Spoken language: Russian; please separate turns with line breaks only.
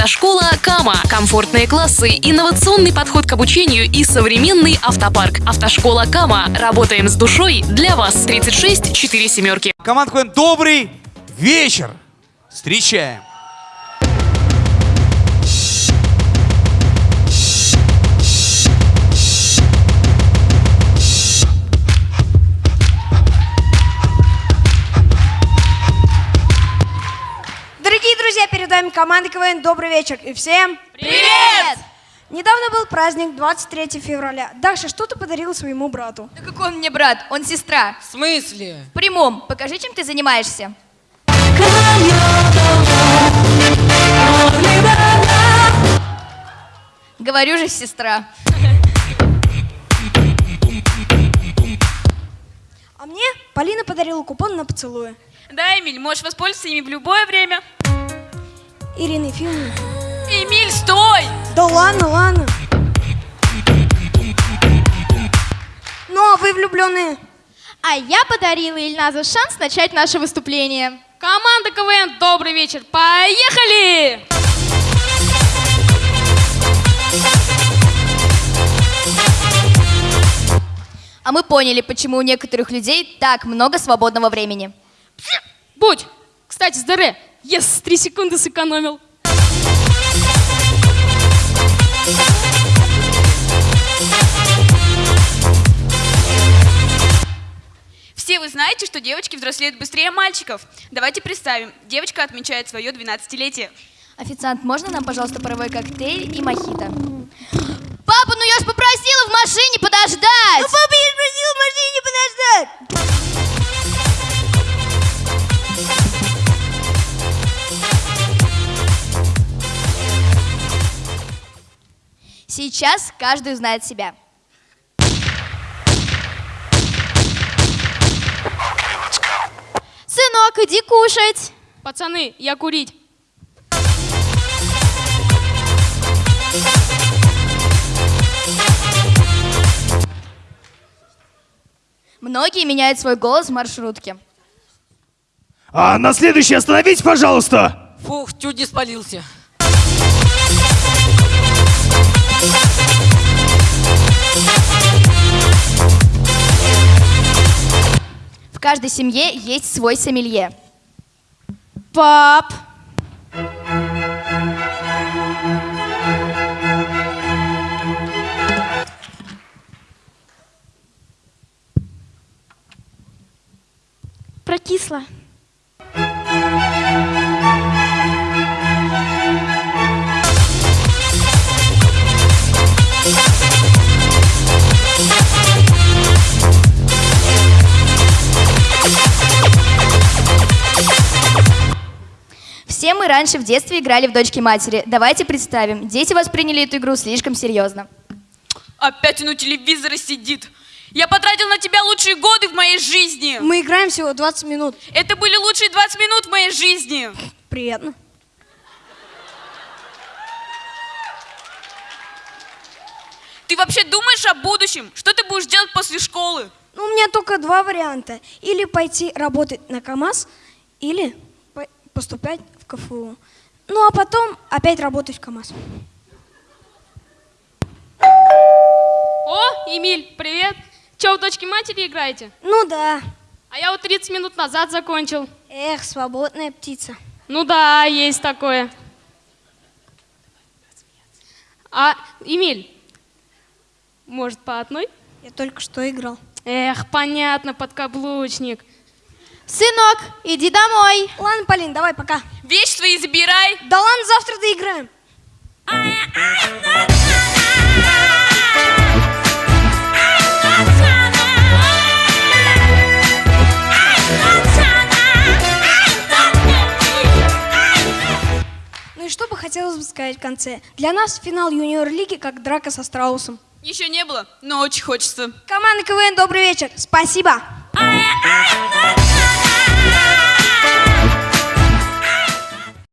Автошкола Кама. Комфортные классы, инновационный подход к обучению и современный автопарк. Автошкола Кама. Работаем с душой для вас. 36 4 семерки.
Команда КВН «Добрый вечер». Встречаем.
Команда КВН «Добрый вечер» и всем
Привет!
Недавно был праздник 23 февраля. Даша, что ты подарила своему брату?
Да какой он мне брат? Он сестра.
В смысле?
В прямом. Покажи, чем ты занимаешься. Говорю же, сестра.
А мне Полина подарила купон на поцелуи.
Да, Эмиль, можешь воспользоваться ими в любое время.
Ирина Ефимовна.
Эмиль, стой!
Да ладно, ладно. Ну, а вы влюбленные?
А я подарила Ильназу шанс начать наше выступление.
Команда КВН, добрый вечер. Поехали!
А мы поняли, почему у некоторых людей так много свободного времени.
Будь! Кстати, здоре, ес, три секунды сэкономил. Все вы знаете, что девочки взрослеют быстрее мальчиков. Давайте представим, девочка отмечает свое 12-летие.
Официант, можно нам, пожалуйста, паровой коктейль и мохито? Папа, ну я ж попросила в машине подождать! Ну, папа, я Сейчас каждый узнает себя. Сынок, иди кушать.
Пацаны, я курить.
Многие меняют свой голос в маршрутке.
А на следующий остановитесь, пожалуйста.
Фух, чуть не спалился.
В каждой семье есть свой сомелье. Пап!
Прокисло.
Все мы раньше в детстве играли в дочки матери. Давайте представим, дети восприняли эту игру слишком серьезно.
Опять он у телевизора сидит. Я потратил на тебя лучшие годы в моей жизни.
Мы играем всего 20 минут.
Это были лучшие 20 минут в моей жизни.
Приятно.
Ты вообще думаешь о будущем? Что ты будешь делать после школы?
Ну, у меня только два варианта. Или пойти работать на КАМАЗ, или поступать в КФУ. Ну, а потом опять работать в КАМАЗ.
О, Эмиль, привет. Че, в дочки матери играете?
Ну да.
А я вот 30 минут назад закончил.
Эх, свободная птица.
Ну да, есть такое. А, Эмиль, может, по одной?
Я только что играл.
Эх, понятно, подкаблучник.
Сынок, иди домой.
Ладно, Полин, давай, пока.
Вещи свои забирай.
Да ладно, завтра доиграем. Ну и что бы хотелось бы сказать в конце. Для нас финал юниор-лиги как драка со страусом.
Еще не было, но очень хочется.
Команда КВН, добрый вечер. Спасибо.
Ай, ай, ай.